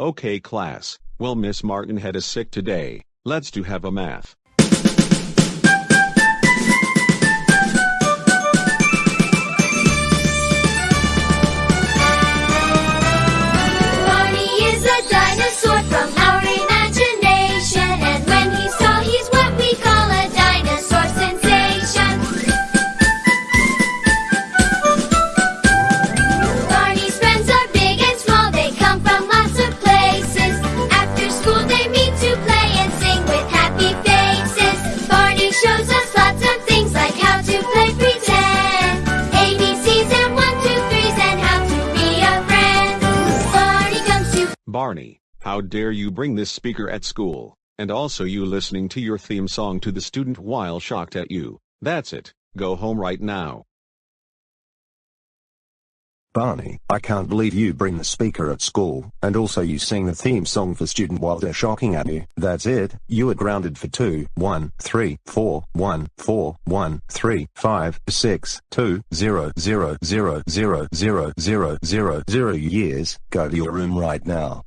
Okay class, well Miss Martin Head is sick today, let's do have a math. Barney, how dare you bring this speaker at school, and also you listening to your theme song to the student while shocked at you. That's it, go home right now. Barney, I can't believe you bring the speaker at school, and also you sing the theme song for student while they're shocking at you. That's it, you are grounded for 2, 1, 3, 4, 1, 4, 1, 3, 5, 6, 2, 0, 0, 0, 0, 0, 0, 0, 0, 0 years. Go to your room right now.